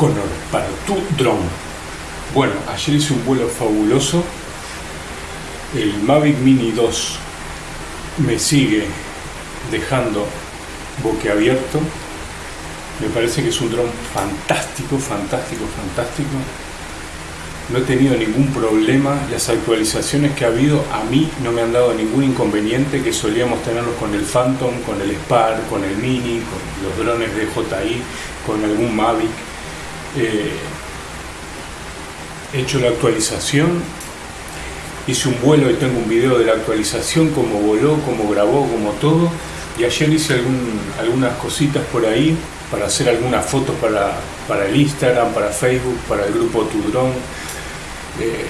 Connor para tu dron. Bueno, ayer hice un vuelo fabuloso. El Mavic Mini 2 me sigue dejando boquiabierto. Me parece que es un dron fantástico, fantástico, fantástico. No he tenido ningún problema. Las actualizaciones que ha habido a mí no me han dado ningún inconveniente que solíamos tenerlos con el Phantom, con el Spar, con el Mini, con los drones de JI, con algún Mavic. Eh, he hecho la actualización, hice un vuelo y tengo un video de la actualización, cómo voló, cómo grabó, como todo. Y ayer hice algunas cositas por ahí para hacer algunas fotos para, para el Instagram, para Facebook, para el grupo Tu Drone, eh,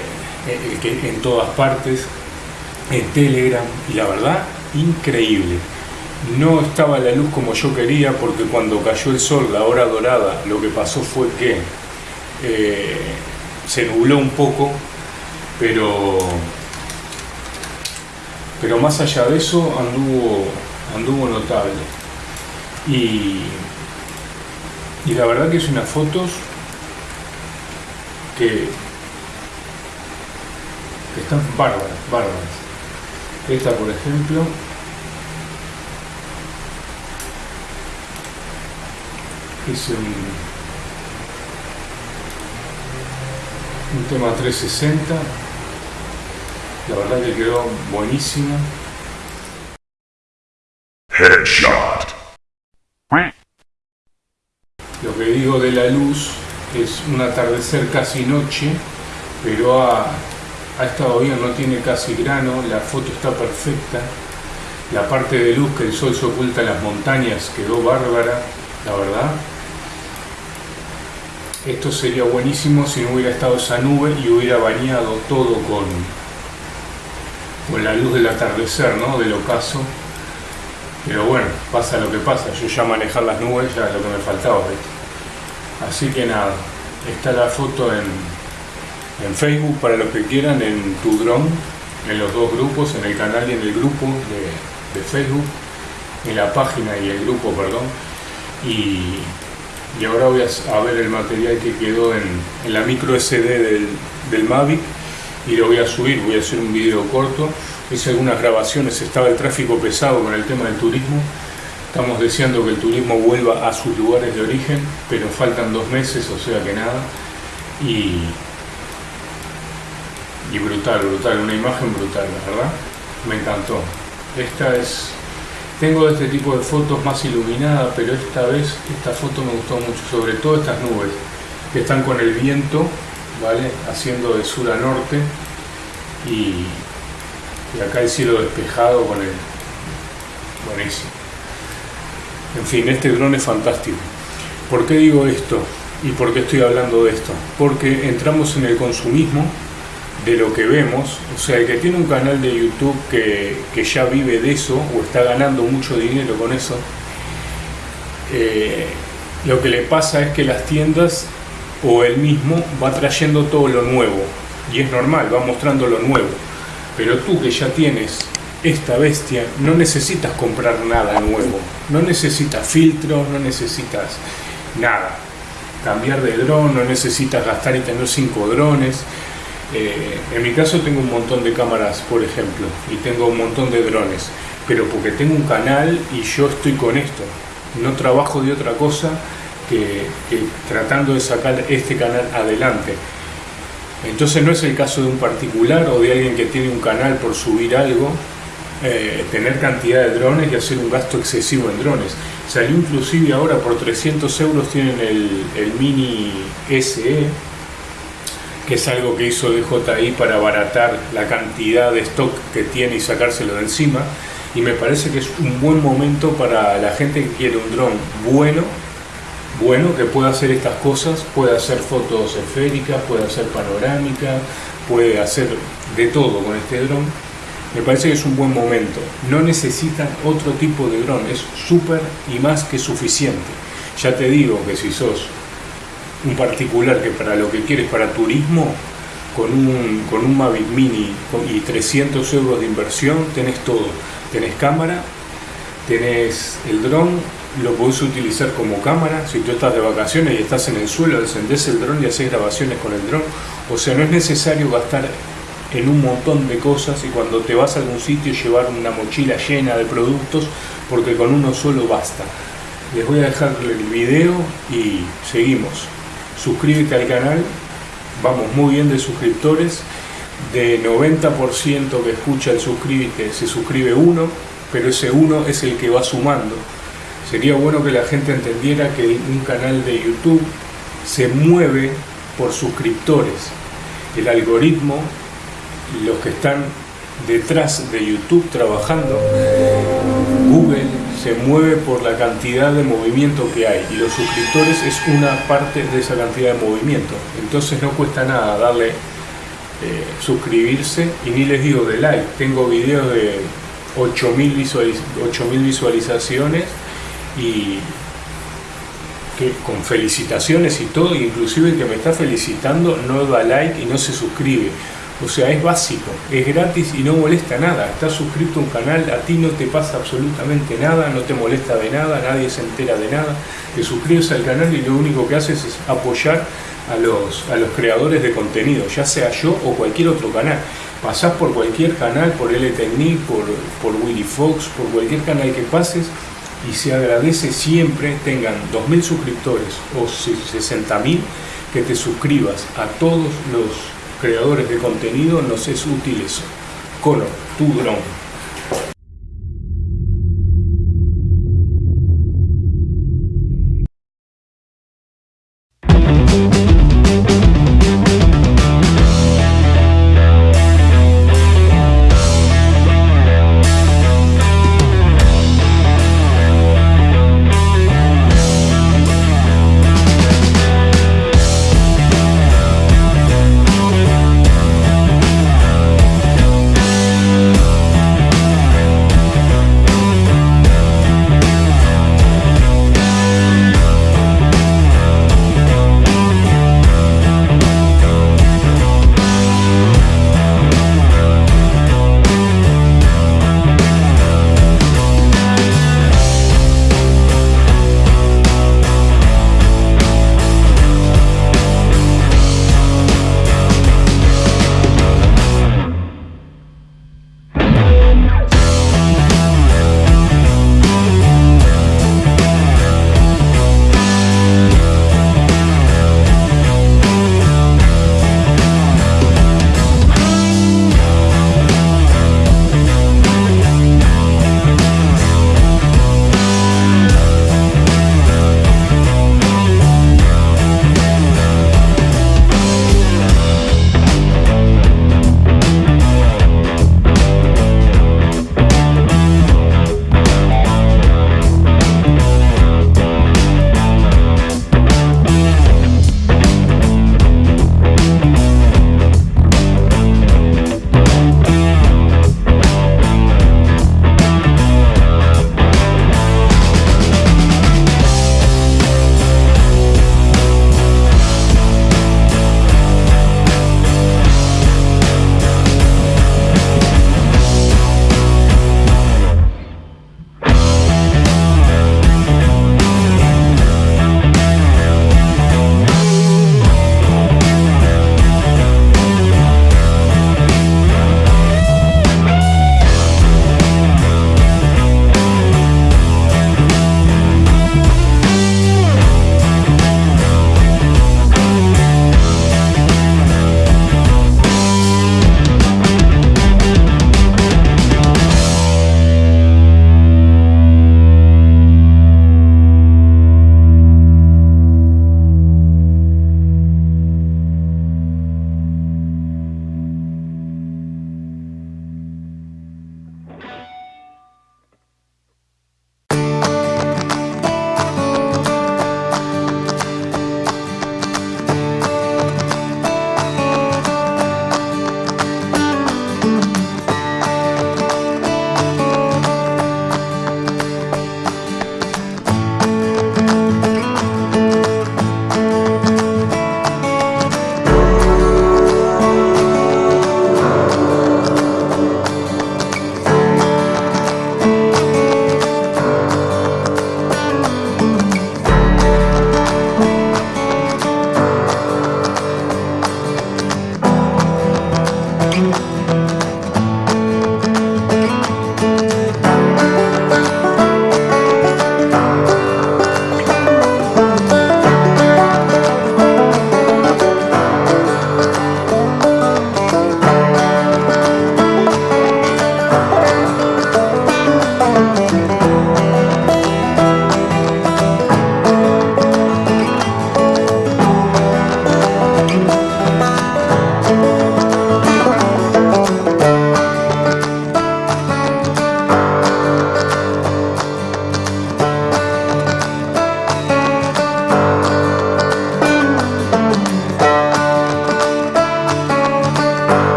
eh, en todas partes, en Telegram, y la verdad, increíble. No estaba la luz como yo quería porque cuando cayó el sol, la hora dorada, lo que pasó fue que eh, se nubló un poco, pero, pero más allá de eso anduvo, anduvo notable. Y, y la verdad que es unas fotos que, que están bárbaras, bárbaras. Esta por ejemplo hice un, un tema 360 la verdad que quedó buenísimo. Headshot. lo que digo de la luz es un atardecer casi noche pero ha, ha estado bien, no tiene casi grano la foto está perfecta. La parte de luz que el sol se oculta en las montañas quedó bárbara la verdad esto sería buenísimo si no hubiera estado esa nube y hubiera bañado todo con, con la luz del atardecer, ¿no? Del ocaso. Pero bueno, pasa lo que pasa. Yo ya manejar las nubes ya es lo que me faltaba. Así que nada, está la foto en, en Facebook para los que quieran, en tu dron, en los dos grupos, en el canal y en el grupo de, de Facebook, en la página y el grupo, perdón. Y y ahora voy a, ver el material que quedó en, la micro SD del, del, Mavic y lo voy a subir, voy a hacer un video corto. Hice algunas grabaciones, estaba el tráfico pesado con el tema del turismo. Estamos deseando que el turismo vuelva a sus lugares de origen pero faltan dos meses, o sea que nada. Y, y brutal, brutal, una imagen brutal, la verdad. Me encantó. Esta es tengo este tipo de fotos más iluminadas, pero esta vez esta foto me gustó mucho, sobre todo estas nubes que están con el viento, ¿vale? Haciendo de sur a norte y, acá el cielo despejado con el... Buenísimo. En fin, este dron es fantástico. ¿Por qué digo esto? ¿Y por qué estoy hablando de esto? Porque entramos en el consumismo de lo que vemos, o sea, el que tiene un canal de YouTube que, ya vive de eso o está ganando mucho dinero con eso, eh, lo que le pasa es que las tiendas o él mismo va trayendo todo lo nuevo. Y es normal, va mostrando lo nuevo, pero tú que ya tienes esta bestia no necesitas comprar nada nuevo, no necesitas filtros, no necesitas nada, cambiar de dron, no necesitas gastar y tener cinco drones, eh, en mi caso tengo un montón de cámaras, por ejemplo, y tengo un montón de drones, pero porque tengo un canal y yo estoy con esto. No trabajo de otra cosa que, tratando de sacar este canal adelante. Entonces no es el caso de un particular o de alguien que tiene un canal por subir algo, eh, tener cantidad de drones y hacer un gasto excesivo en drones. Salió inclusive ahora por 300 euros tienen el, el Mini SE, es algo que hizo DJI para abaratar la cantidad de stock que tiene y sacárselo de encima. Y me parece que es un buen momento para la gente que quiere un dron bueno, bueno, que pueda hacer estas cosas, puede hacer fotos esféricas, puede hacer panorámica, puede hacer de todo con este dron. Me parece que es un buen momento. No necesitan otro tipo de dron, es súper y más que suficiente. Ya te digo que si sos un particular que para lo que quieres, para turismo, con un, con un Mavic Mini y 300 euros de inversión, tenés todo. Tenés cámara, tenés el dron, lo podés utilizar como cámara, si tú estás de vacaciones y estás en el suelo, encendés el dron y haces grabaciones con el dron. O sea, no es necesario gastar en un montón de cosas y cuando te vas a algún sitio llevar una mochila llena de productos porque con uno solo basta. Les voy a dejar el video y seguimos. Suscríbete al canal, vamos muy bien de suscriptores. De 90% que escucha el suscríbete se suscribe uno, pero ese uno es el que va sumando. Sería bueno que la gente entendiera que un canal de YouTube se mueve por suscriptores. El algoritmo, los que están detrás de YouTube trabajando, Google se mueve por la cantidad de movimiento que hay y los suscriptores es una parte de esa cantidad de movimiento. Entonces no cuesta nada darle eh, suscribirse y ni les digo de like. Tengo videos de 8.000 visualizaciones y que con felicitaciones y todo, inclusive el que me está felicitando no da like y no se suscribe. O sea, es básico, es gratis y no molesta nada. Estás suscrito a un canal, a ti no te pasa absolutamente nada, no te molesta de nada, nadie se entera de nada. Te suscribes al canal y lo único que haces es apoyar a los, a los creadores de contenido, ya sea yo o cualquier otro canal. Pasás por cualquier canal, por LTNIC, por, por Willy Fox, por cualquier canal que pases y se agradece siempre tengan 2.000 suscriptores o 60.000 que te suscribas a todos los creadores de contenido nos es útil eso. Color, tu dron.